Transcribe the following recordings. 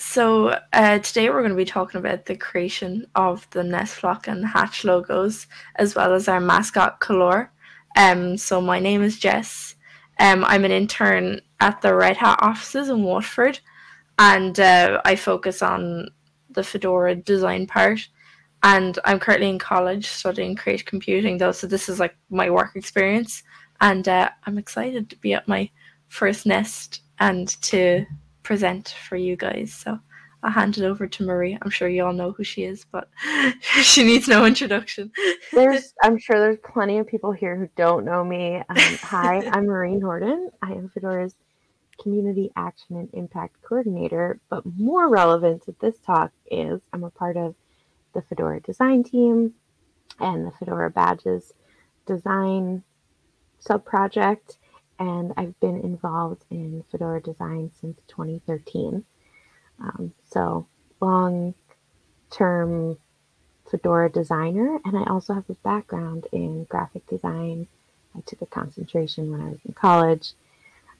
So uh, today we're going to be talking about the creation of the Nest Flock and Hatch logos, as well as our mascot Colúr. Um, so my name is Jess. Um, I'm an intern at the Red Hat offices in Waterford, and uh, I focus on the Fedora design part. And I'm currently in college studying creative computing, though. So this is like my work experience, and uh, I'm excited to be at my first Nest and to present for you guys. So I'll hand it over to Marie. I'm sure you all know who she is, but she needs no introduction. there's, I'm sure there's plenty of people here who don't know me. Um, hi, I'm Marie Nordin. I am Fedora's Community Action and Impact Coordinator. But more relevant to this talk is I'm a part of the Fedora design team and the Fedora badges design subproject and I've been involved in Fedora design since 2013. Um, so, long term Fedora designer, and I also have a background in graphic design. I took a concentration when I was in college,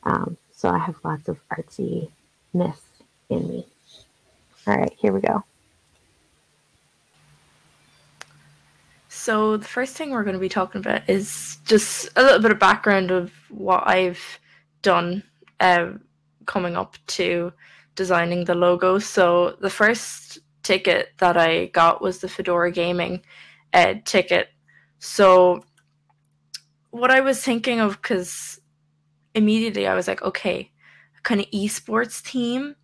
um, so I have lots of artsiness in me. All right, here we go. So the first thing we're going to be talking about is just a little bit of background of what I've done uh, coming up to designing the logo. So the first ticket that I got was the Fedora Gaming uh, ticket. So what I was thinking of, because immediately I was like, okay, kind of esports team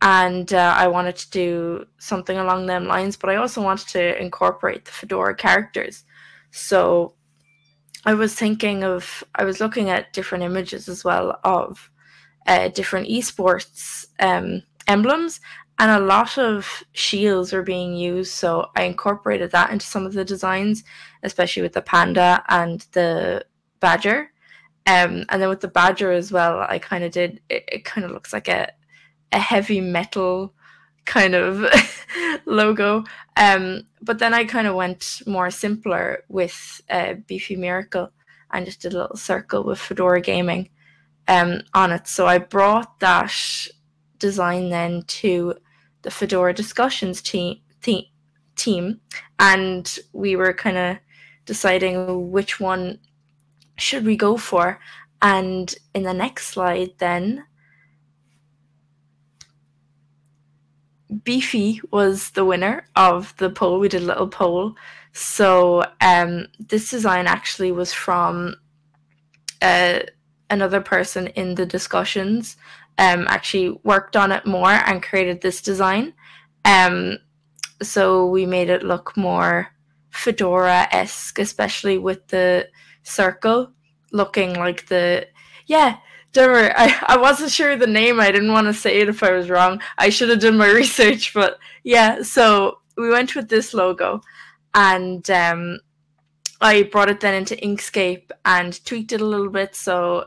and uh, I wanted to do something along them lines, but I also wanted to incorporate the Fedora characters. So I was thinking of, I was looking at different images as well of uh, different esports um, emblems, and a lot of shields are being used. So I incorporated that into some of the designs, especially with the panda and the badger. Um, and then with the badger as well, I kind of did, it, it kind of looks like a, a heavy metal kind of logo. Um, but then I kind of went more simpler with uh, Beefy Miracle and just did a little circle with Fedora Gaming um, on it. So I brought that design then to the Fedora discussions team, te- team and we were kind of deciding which one should we go for. And in the next slide, then Beefy was the winner of the poll. We did a little poll. So um, this design actually was from uh, another person in the discussions. Um, actually worked on it more and created this design. Um, so we made it look more fedora esque, especially with the circle looking like the yeah worry, I, I wasn't sure of the name. I didn't want to say it if I was wrong. I should have done my research, but yeah. So we went with this logo, and um, I brought it then into Inkscape and tweaked it a little bit. So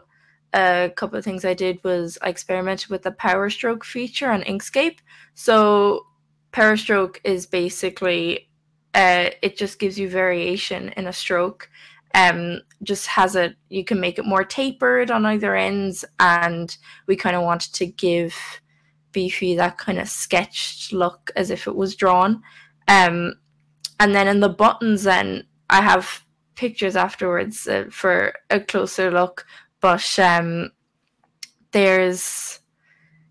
a couple of things I did was I experimented with the Power Stroke feature on Inkscape. So Power Stroke is basically uh, it just gives you variation in a stroke um, just has it you can make it more tapered on either ends and we kind of wanted to give beefy that kind of sketched look as if it was drawn. Um, and then in the buttons then i have pictures afterwards uh, for a closer look but um, there's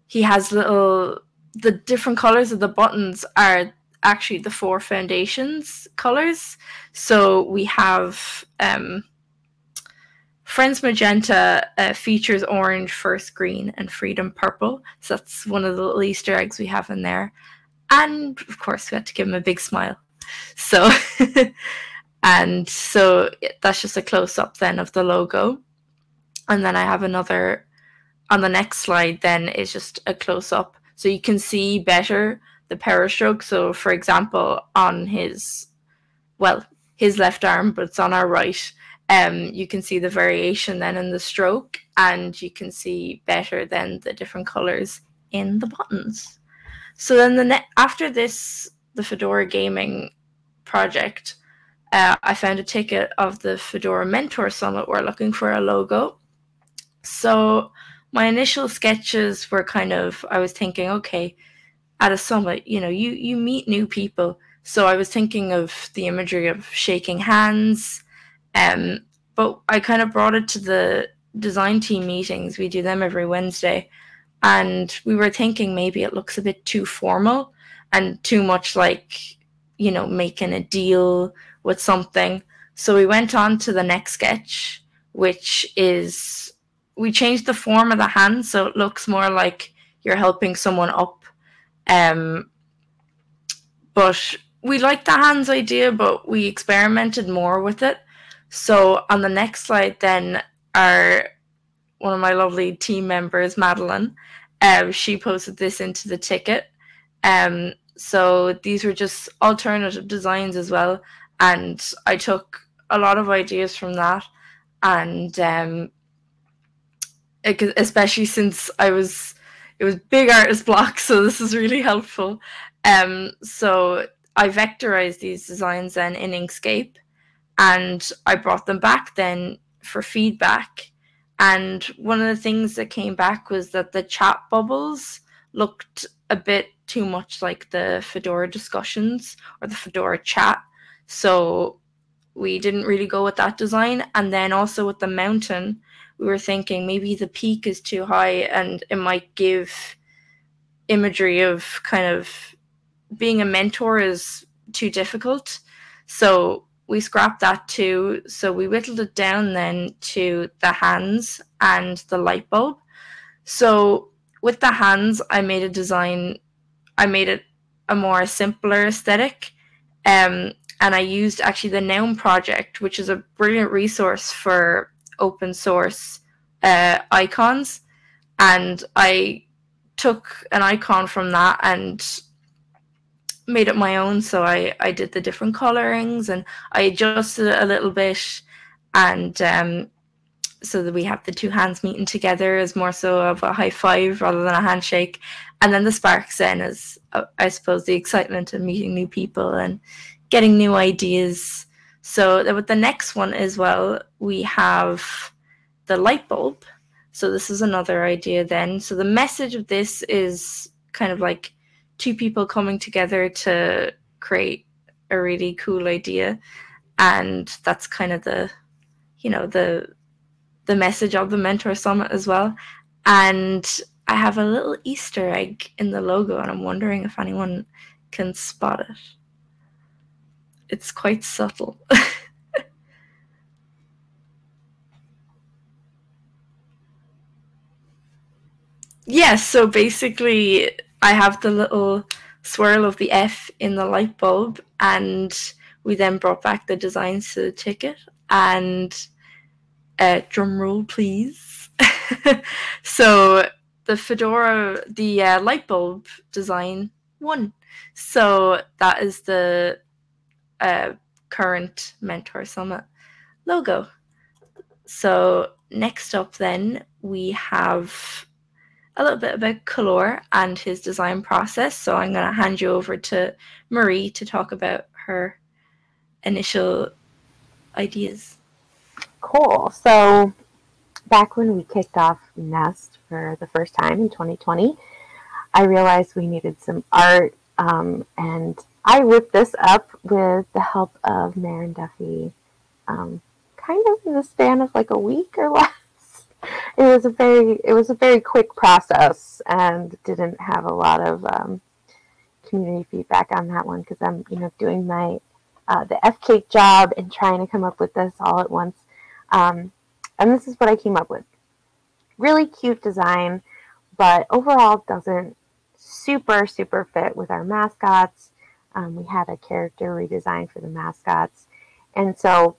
he has little the different colors of the buttons are actually the four foundations colors. So we have um, Friends Magenta uh, features orange, first green, and Freedom purple. So that's one of the little Easter eggs we have in there. And of course, we had to give him a big smile. So, and so that's just a close up then of the logo. And then I have another on the next slide, then is just a close up. So you can see better the power stroke. So, for example, on his, well, his left arm, but it's on our right, um, you can see the variation then in the stroke, and you can see better than the different colors in the buttons. So then the after this, the Fedora Gaming project, uh, I found a ticket of the Fedora Mentor Summit. We're looking for a logo. So my initial sketches were kind of, I was thinking, okay, at a summit, you know, you you meet new people. So I was thinking of the imagery of shaking hands, um, but I kind of brought it to the design team meetings. We do them every Wednesday, and we were thinking maybe it looks a bit too formal and too much like you know making a deal with something. So we went on to the next sketch, which is we changed the form of the hand so it looks more like you're helping someone up. Um, but we liked the hands idea, but we experimented more with it. So on the next slide, then our one of my lovely team members, Madeline, um, she posted this into the ticket. Um, so these were just alternative designs as well, and I took a lot of ideas from that, and um, especially since I was it was big artist block, so this is really helpful. Um, so I vectorized these designs then in Inkscape, and I brought them back then for feedback. And one of the things that came back was that the chat bubbles looked a bit too much like the Fedora discussions or the Fedora chat. So we didn't really go with that design. And then also with the mountain, we were thinking maybe the peak is too high and it might give imagery of kind of being a mentor is too difficult. So we scrapped that too. So we whittled it down then to the hands and the light bulb. So with the hands, I made a design, I made it a more simpler aesthetic. Um, and I used actually the Noun project, which is a brilliant resource for open source uh, icons. And I took an icon from that and made it my own. So I, I did the different colorings and I adjusted it a little bit. And um, so that we have the two hands meeting together is more so of a high five rather than a handshake. And then the sparks then is, uh, I suppose, the excitement of meeting new people and getting new ideas. So with the next one as well, we have the light bulb. So this is another idea then. So the message of this is kind of like two people coming together to create a really cool idea. And that's kind of the, you know, the the message of the Mentor Summit as well. And I have a little Easter egg in the logo, and I'm wondering if anyone can spot it. It's quite subtle. yes, so basically, I have the little swirl of the F in the light bulb, and we then brought back the designs to the ticket. And uh, drum roll, please. so the Fedora, the uh, light bulb design won. So that is the uh, current Mentor Summit logo. So next up, then we have a little bit about Colúr and his design process. So I'm going to hand you over to Marie to talk about her initial ideas. Cool. So back when we kicked off Nest for the first time in 2020, I realized we needed some art, um, and I whipped this up with the help of Máirín Duffy, um, kind of in the span of like a week or less. It was a very it was a very quick process, and didn't have a lot of um, community feedback on that one because I'm you know doing my uh, the F cake job and trying to come up with this all at once. Um, and this is what I came up with. Really cute design, but overall doesn't super, super fit with our mascots. Um, we had a character redesign for the mascots. And so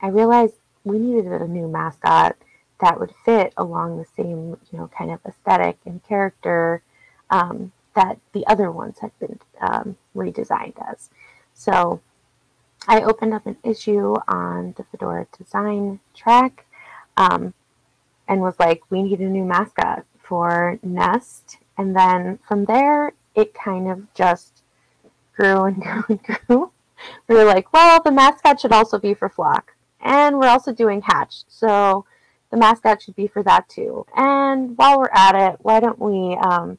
I realized we needed a new mascot that would fit along the same, you know, kind of aesthetic and character um, that the other ones had been um, redesigned as. So I opened up an issue on the Fedora design track um, and was like, we need a new mascot for Nest. And then from there, it kind of just grew and grew and grew. We were like, well, the mascot should also be for Flock. And we're also doing Hatch. So the mascot should be for that too. And while we're at it, why don't we um,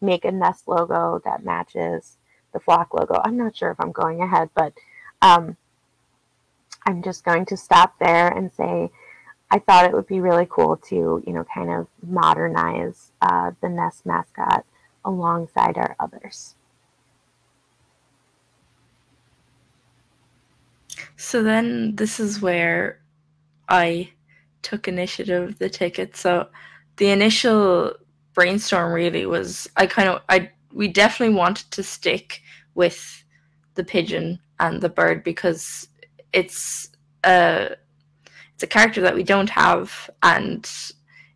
make a Nest logo that matches the flock logo. I'm not sure if I'm going ahead, but um, I'm just going to stop there and say I thought it would be really cool to, you know, kind of modernize uh, the Nest mascot alongside our others. So then this is where I took initiative of the ticket. So the initial brainstorm really was I kind of I we definitely wanted to stick with the pigeon and the bird because it's a it's a character that we don't have and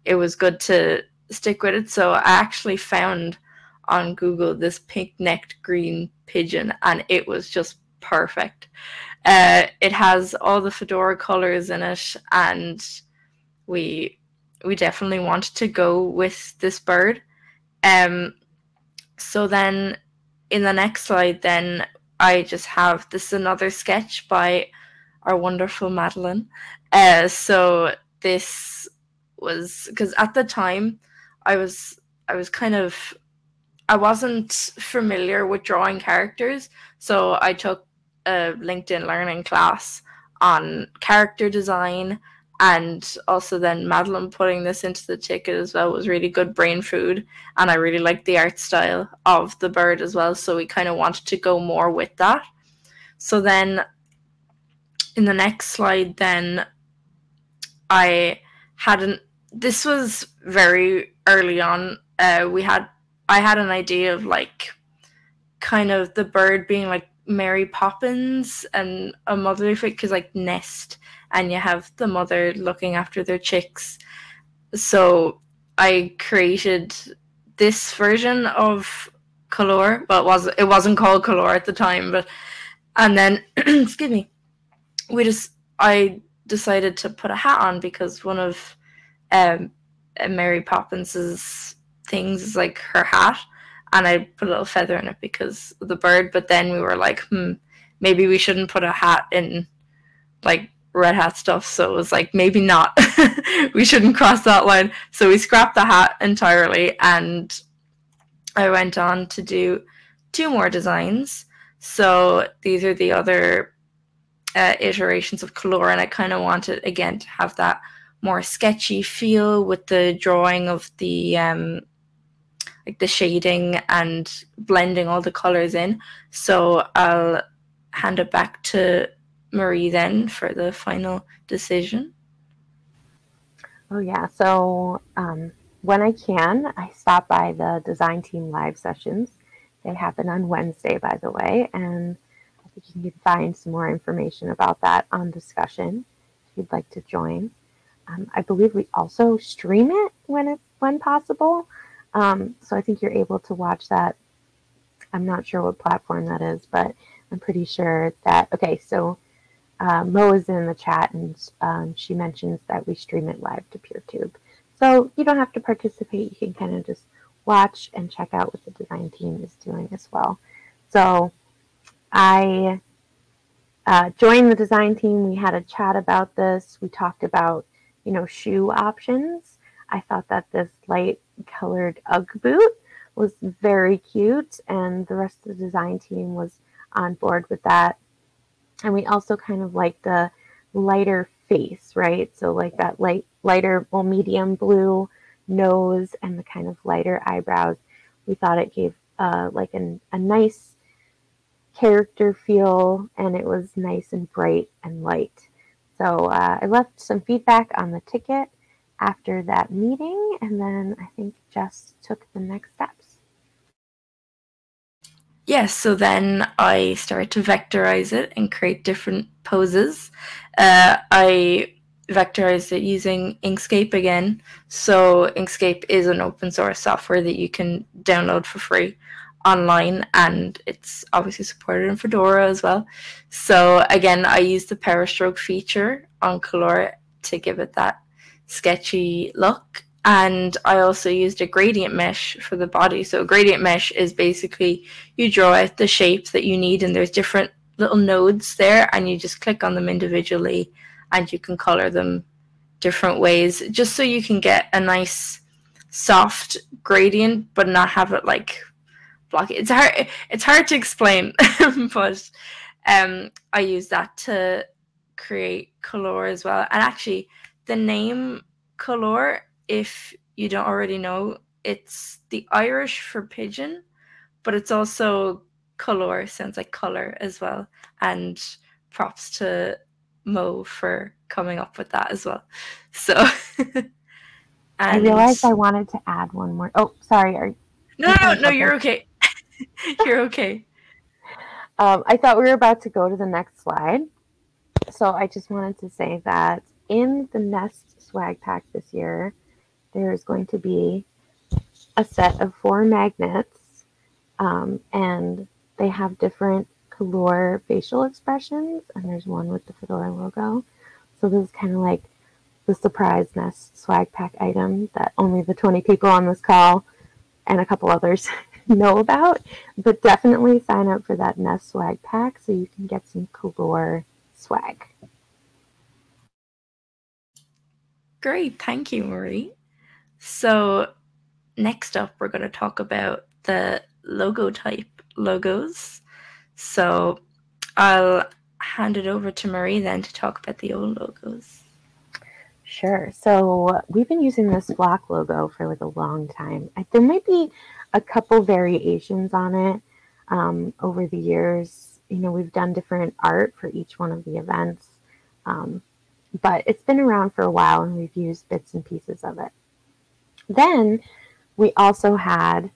it was good to stick with it. So I actually found on Google this pink necked green pigeon and it was just perfect. Uh, it has all the fedora colors in it and we we definitely wanted to go with this bird. Um, so then in the next slide, then I just have this another sketch by our wonderful Madeline. Uh, so this was because at the time I was I was kind of I wasn't familiar with drawing characters, so I took a LinkedIn learning class on character design and also then Madeline putting this into the ticket as well was really good brain food and I really liked the art style of the bird as well so we kind of wanted to go more with that. So then in the next slide then I hadn't this was very early on uh, we had I had an idea of like kind of the bird being like Mary Poppins and a mother because like nest and you have the mother looking after their chicks. So I created this version of Colúr. It was it wasn't called Colúr at the time, but and then excuse me, we just I decided to put a hat on because one of um, Mary Poppins's things is like her hat, and I put a little feather in it because of the bird. But then we were like, hmm, maybe we shouldn't put a hat in like red hat stuff. So it was like, maybe not. we shouldn't cross that line. So we scrapped the hat entirely and I went on to do two more designs. So these are the other uh, iterations of color, and I kind of wanted again to have that more sketchy feel with the drawing of the um, like the shading and blending all the colors in. So I'll hand it back to Marie then for the final decision? Oh, yeah. So um, when I can, I stop by the design team live sessions. They happen on Wednesday, by the way, and I think you can find some more information about that on discussion if you'd like to join. Um, I believe we also stream it when it when possible. Um, so I think you're able to watch that. I'm not sure what platform that is, but I'm pretty sure that. Okay, so uh, Mo is in the chat and um, she mentions that we stream it live to PeerTube. So you don't have to participate. You can kind of just watch and check out what the design team is doing as well. So I uh, joined the design team. We had a chat about this. We talked about, you know, shoe options. I thought that this light colored Ugg boot was very cute and the rest of the design team was on board with that and we also kind of like the lighter face, right? So like that light, lighter, well, medium blue nose and the kind of lighter eyebrows. We thought it gave uh, like an, a nice character feel, and it was nice and bright and light. So uh, I left some feedback on the ticket after that meeting, and then I think Jess took the next steps. Yes, so then I started to vectorize it and create different poses. Uh, I vectorized it using Inkscape again. So Inkscape is an open source software that you can download for free online and it's obviously supported in Fedora as well. So again, I used the power stroke feature on Colúr to give it that sketchy look and I also used a gradient mesh for the body. So gradient mesh is basically you draw out the shapes that you need and there's different little nodes there and you just click on them individually and you can color them different ways just so you can get a nice soft gradient, but not have it like blocky. It's hard. It's hard to explain, but um, I use that to create color as well. And actually, the name Colúr, if you don't already know, it's the Irish for pigeon, but it's also color sounds like color as well. And props to Mo for coming up with that as well. So I realized I wanted to add one more. Oh, sorry. Are, no, no, no, you're okay. you're okay. Um, I thought we were about to go to the next slide. So I just wanted to say that in the Nest swag pack this year, there's going to be a set of four magnets, um, and they have different color facial expressions, and there's one with the Fedora logo. So this is kind of like the surprise Nest swag pack item that only the 20 people on this call and a couple others know about. But definitely sign up for that Nest swag pack so you can get some color swag. Great, thank you, Marie. So next up, we're going to talk about the logo type logos. So I'll hand it over to Marie then to talk about the old logos. Sure. So we've been using this flock logo for like a long time. There might be a couple variations on it um, over the years. You know, we've done different art for each one of the events, um, but it's been around for a while and we've used bits and pieces of it. Then we also had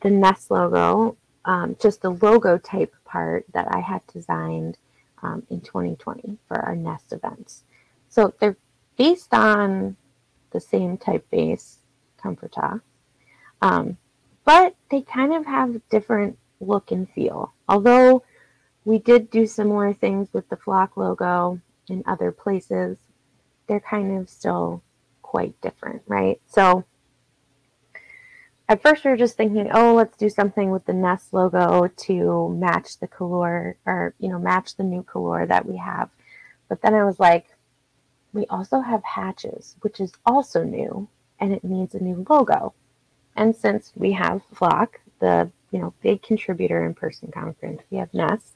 the Nest logo, um, just the logo type part that I had designed um, in 2020 for our Nest events. So they're based on the same typeface, Comfortaa, um, but they kind of have a different look and feel. Although we did do similar things with the flock logo in other places, they're kind of still quite different, right? So at first we were just thinking, oh, let's do something with the Nest logo to match the color or, you know, match the new color that we have. But then I was like, we also have hatches, which is also new, and it needs a new logo. And since we have Flock, the you know big contributor in person conference, we have Nest,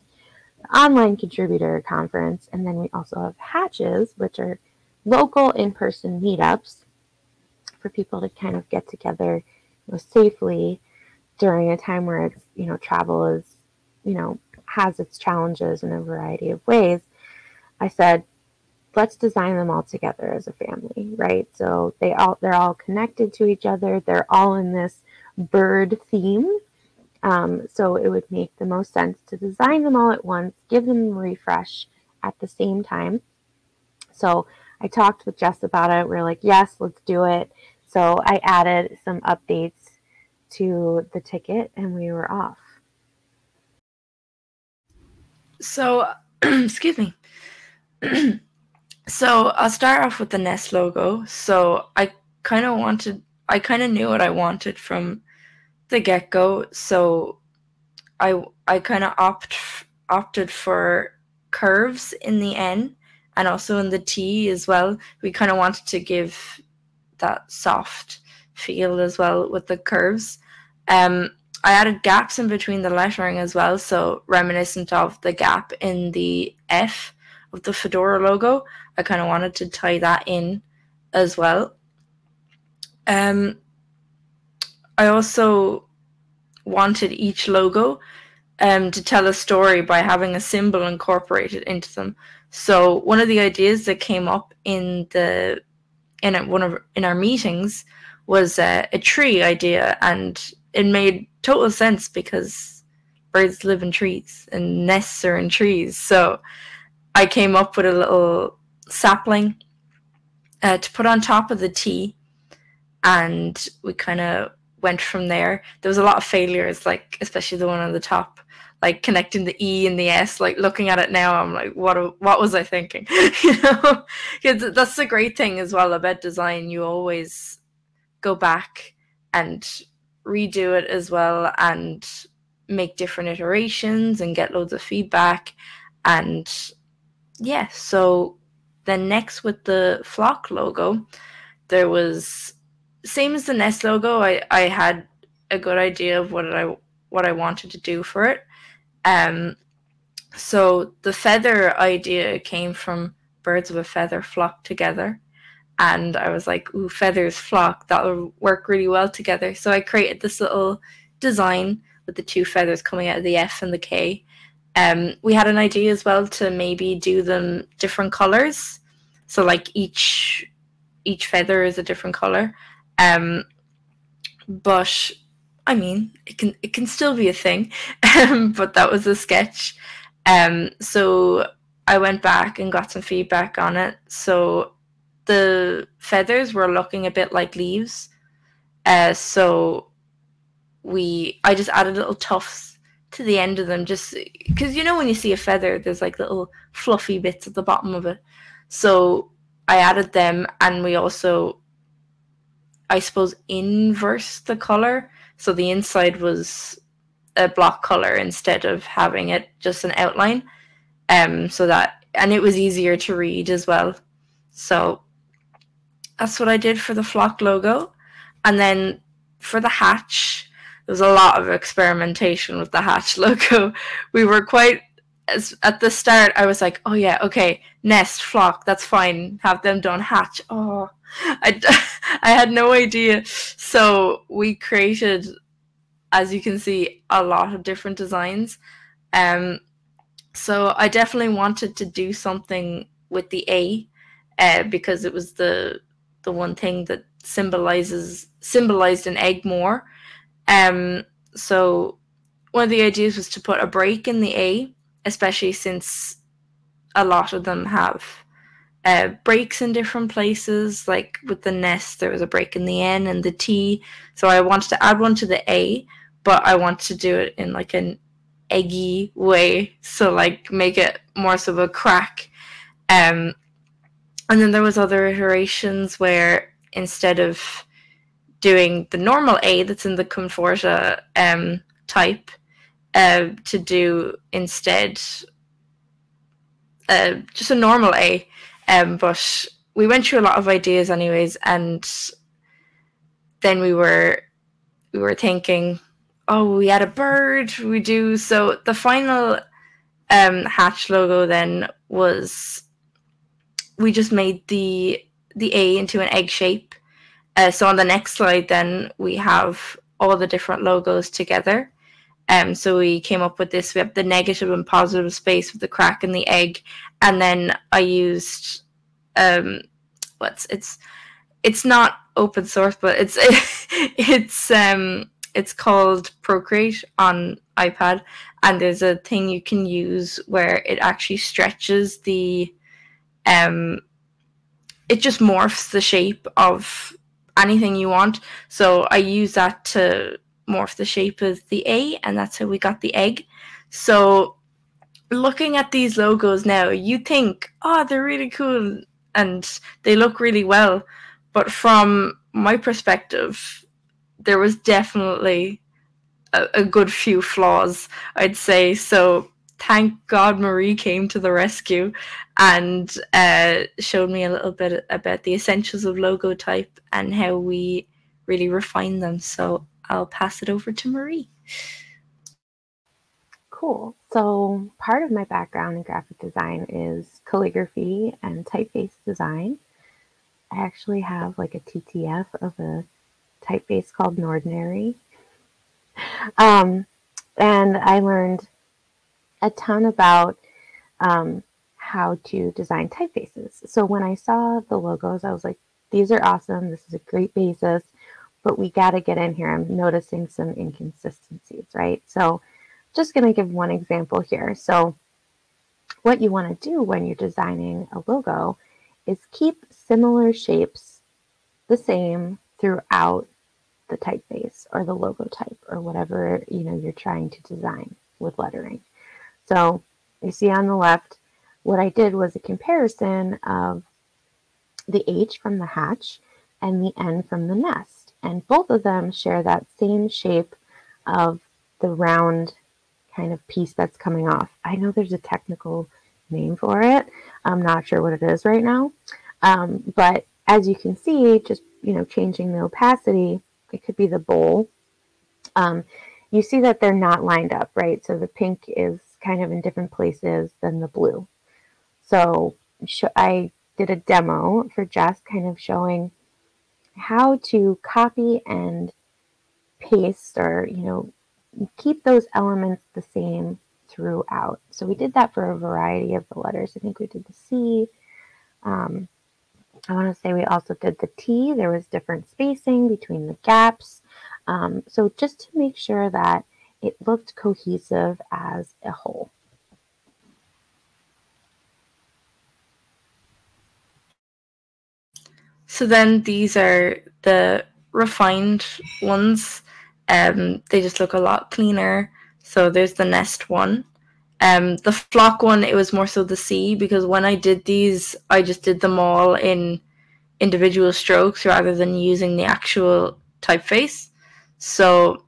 online contributor conference, and then we also have Hatches, which are local in person meetups for people to kind of get together know, safely during a time where it's you know travel is you know has its challenges in a variety of ways. I said let's design them all together as a family right? So they all they're all connected to each other. They're all in this bird theme um, so it would make the most sense to design them all at once give them a refresh at the same time so i talked with jess about it we we're like yes let's do it so I added some updates to the ticket and we were off. So, excuse me. so I'll start off with the Nest logo. So I kind of wanted, I kind of knew what I wanted from the get go. So I I kind of opt opted for curves in the N and also in the T as well. We kind of wanted to give that soft feel as well with the curves. Um, I added gaps in between the lettering as well, so reminiscent of the gap in the F of the Fedora logo. I kind of wanted to tie that in as well. Um, I also wanted each logo um, to tell a story by having a symbol incorporated into them. So one of the ideas that came up in the in one of in our meetings was a tree idea, and it made total sense because birds live in trees and nests are in trees. So I came up with a little sapling uh, to put on top of the T, and we kind of went from there. There was a lot of failures, like especially the one on the top like connecting the E and the S, like looking at it now, I'm like, what what was I thinking? you know, that's the great thing as well about design. You always go back and redo it as well and make different iterations and get loads of feedback. And yeah, so then next with the flock logo, there was same as the Nest logo, I, I had a good idea of what I what I wanted to do for it. Um, so the feather idea came from birds of a feather flock together, and I was like, "Ooh, feathers flock that will work really well together." So I created this little design with the two feathers coming out of the F and the K. Um, we had an idea as well to maybe do them different colors, so like each each feather is a different color. Um, but I mean, it can it can still be a thing. But that was a sketch. Um, so I went back and got some feedback on it. So the feathers were looking a bit like leaves. Uh, so we I just added little tufts to the end of them just because you know when you see a feather there's like little fluffy bits at the bottom of it. So I added them and we also I suppose inverse the color so the inside was a block color instead of having it just an outline. Um, so that and it was easier to read as well. So that's what I did for the flock logo. And then for the hatch, there was a lot of experimentation with the hatch logo. We were quite as at the start I was like, oh yeah, okay, nest, flock, that's fine. Have them done hatch. Oh, I, I had no idea. So we created, as you can see, a lot of different designs. Um, so I definitely wanted to do something with the A, uh, because it was the the one thing that symbolizes symbolized an egg more. Um, so one of the ideas was to put a break in the A, especially since a lot of them have uh, breaks in different places. Like with the nest, there was a break in the N and the T. So I wanted to add one to the A, but I want to do it in like an eggy way. So like make it more so of a crack. Um, and then there was other iterations where instead of doing the normal A that's in the Comfortaa um, type, uh, to do instead uh, just a normal A. Um, but we went through a lot of ideas, anyways, and then we were we were thinking, oh, we had a bird. We do so. The final um, hatch logo then was we just made the the A into an egg shape. Uh, so on the next slide, then we have all the different logos together. Um, so we came up with this. We have the negative and positive space with the crack and the egg, and then I used um, what's it's it's not open source, but it's it's um it's called Procreate on iPad, and there's a thing you can use where it actually stretches the um it just morphs the shape of anything you want. So I use that to morph the shape of the A, and that's how we got the egg. So, looking at these logos now, you think, oh, they're really cool and they look really well. But from my perspective, there was definitely a, a good few flaws, I'd say. So, thank God Marie came to the rescue and uh, showed me a little bit about the essentials of logo type and how we really refine them. So I'll pass it over to Marie. Cool. So, part of my background in graphic design is calligraphy and typeface design. I actually have like a TTF of a typeface called Nordinary. Um, and I learned a ton about um, how to design typefaces. So, when I saw the logos, I was like, these are awesome. This is a great basis but we got to get in here. I'm noticing some inconsistencies, right? So just going to give one example here. So what you want to do when you're designing a logo is keep similar shapes the same throughout the typeface or the logo type or whatever you know you're trying to design with lettering. So you see on the left, what I did was a comparison of the H from the hatch and the N from the nest. And both of them share that same shape of the round kind of piece that's coming off. I know there's a technical name for it. I'm not sure what it is right now. Um, but as you can see, just you know, changing the opacity, it could be the bowl. Um, you see that they're not lined up, right? So the pink is kind of in different places than the blue. So I did a demo for Jess, kind of showing how to copy and paste or, you know, keep those elements the same throughout. So we did that for a variety of the letters. I think we did the C. Um, I want to say we also did the T. There was different spacing between the gaps. Um, so just to make sure that it looked cohesive as a whole. So then these are the refined ones. Um, they just look a lot cleaner. So there's the nest one. Um, the flock one, it was more so the C because when I did these, I just did them all in individual strokes rather than using the actual typeface. So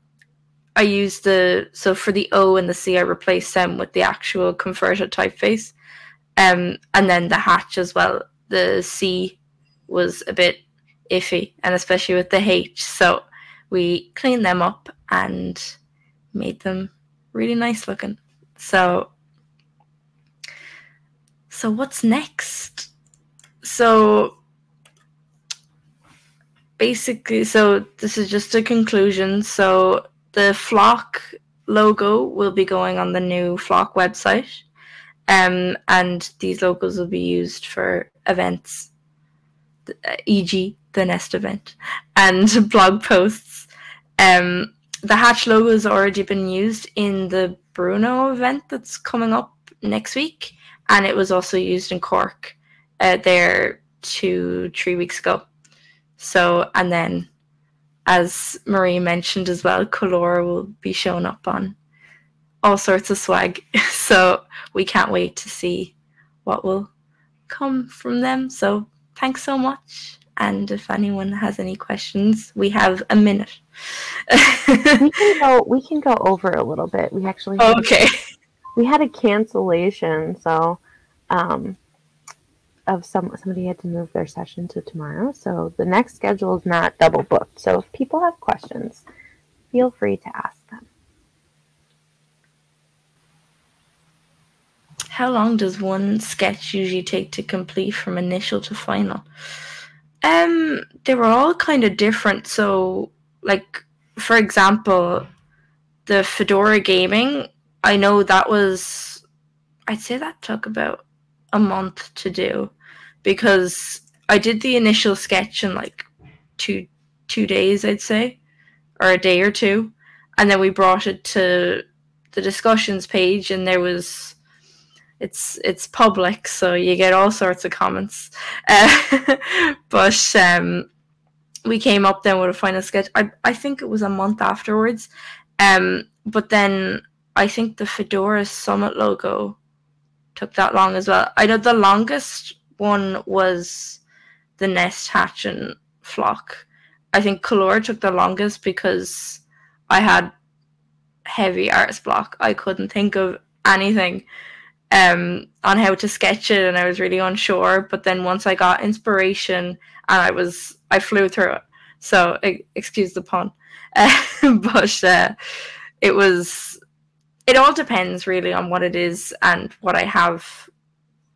I used the so for the O and the C, I replaced them with the actual converted typeface, um, and then the hatch as well. The C was a bit iffy, and especially with the H. So we cleaned them up and made them really nice looking. So, so what's next? So basically, so this is just a conclusion. So the Flock logo will be going on the new Flock website, um, and these logos will be used for events, e.g., the Nest event, and blog posts. Um, the Hatch logo has already been used in the Brno event that's coming up next week, and it was also used in Cork uh, there two, three weeks ago. So, and then as Marie mentioned as well, Colúr will be showing up on all sorts of swag. so we can't wait to see what will come from them. So thanks so much. And if anyone has any questions, we have a minute. we can go. We can go over a little bit. We actually had, okay. We had a cancellation, so um, of some somebody had to move their session to tomorrow. So the next schedule is not double booked. So if people have questions, feel free to ask them. How long does one sketch usually take to complete from initial to final? Um, they were all kind of different. So, like for example, the Fedora gaming, I know that was, I'd say that took about a month to do because I did the initial sketch in like two two days, I'd say, or a day or two, and then we brought it to the discussions page, and there was it's it's public, so you get all sorts of comments. Uh, but um, we came up then with a final sketch. I I think it was a month afterwards, um, but then I think the Fedora Summit logo took that long as well. I know the longest one was the Nest Hatch and Flock. I think Colúr took the longest because I had heavy artist block. I couldn't think of anything um, on how to sketch it, and I was really unsure. But then once I got inspiration, and I was I flew through it. So excuse the pun, uh, but uh, it was. It all depends really on what it is and what I have.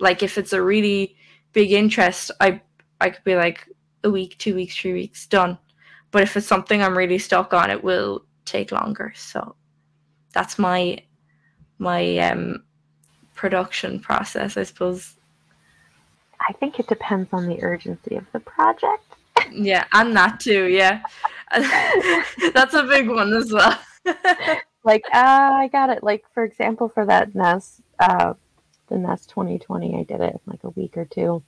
Like if it's a really big interest, I I could be like a week, two weeks, three weeks, done. But if it's something I'm really stuck on, it will take longer. So that's my my um production process, I suppose. I think it depends on the urgency of the project. yeah, and that too, yeah. that's a big one as well. like, uh, I got it. Like, for example, for that Nest, uh, the Nest 2020, I did it in like a week or two.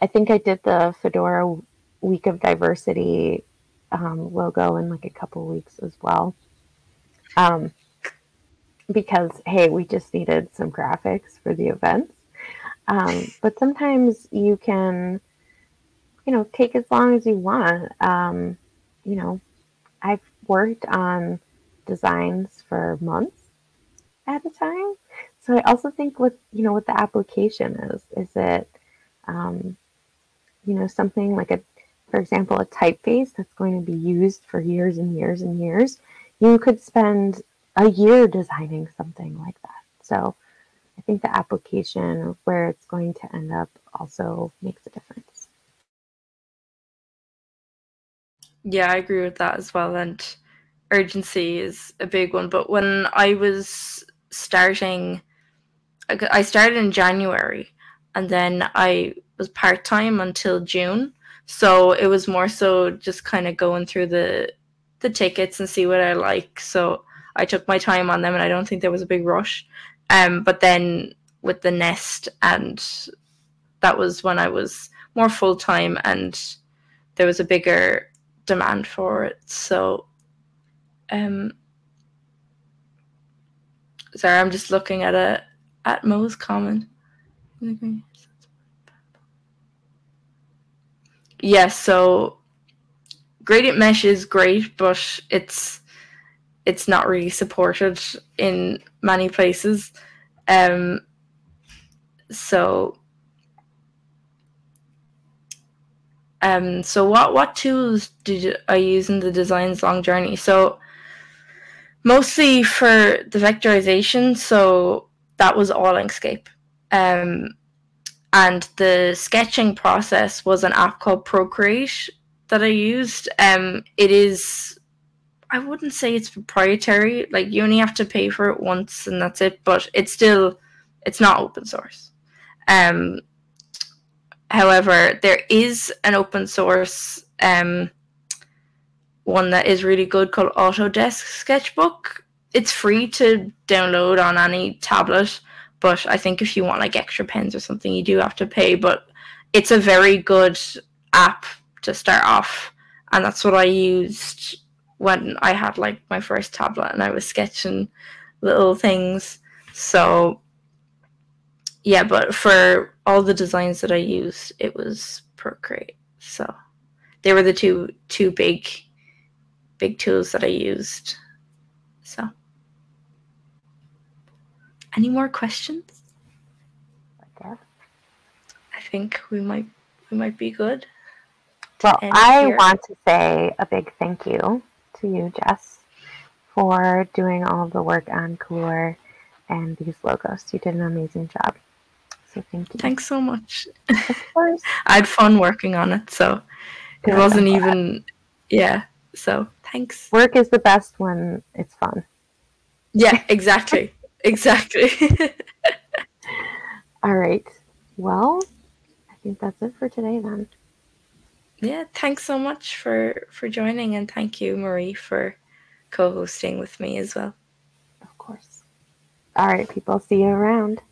I think I did the Fedora Week of Diversity um, logo in like a couple weeks as well. Um, because hey, we just needed some graphics for the events. Um, but sometimes you can, you know, take as long as you want. Um, you know, I've worked on designs for months at a time. So I also think what you know what the application is. Is it, um, you know, something like a for example, a typeface that's going to be used for years and years and years, you could spend a year designing something like that. So I think the application of where it's going to end up also makes a difference. Yeah, I agree with that as well. And urgency is a big one. But when I was starting, I started in January and then I was part time until June. So it was more so just kind of going through the the tickets and see what I like. So I took my time on them, and I don't think there was a big rush. Um, but then with the nest, and that was when I was more full time, and there was a bigger demand for it. So, um, sorry, I'm just looking at a at Mo's comment. Yes, yeah, so gradient mesh is great, but it's it's not really supported in many places. Um, so um, so what what tools did I use in the design's long journey? So mostly for the vectorization, so that was all Inkscape. Um, and the sketching process was an app called Procreate that I used. Um, it is, I wouldn't say it's proprietary. Like you only have to pay for it once and that's it. But it's still, it's not open source. Um, however, there is an open source um, one that is really good called Autodesk Sketchbook. It's free to download on any tablet, but I think if you want like extra pens or something, you do have to pay. But it's a very good app to start off, and that's what I used when I had like my first tablet and I was sketching little things. So yeah, but for all the designs that I used, it was Procreate. So they were the two two big big tools that I used. So any more questions? I think we might we might be good. Well, I here. want to say a big thank you to you, Jess, for doing all the work on Colúr and these logos. You did an amazing job. So thank you. Thanks so much. Of course. I had fun working on it, so it wasn't even yeah. So thanks. Work is the best when it's fun. Yeah, exactly. exactly. All right. Well, I think that's it for today then yeah, thanks so much for for joining, and thank you, Marie, for co-hosting with me as well. Of course. All right, people. See you around.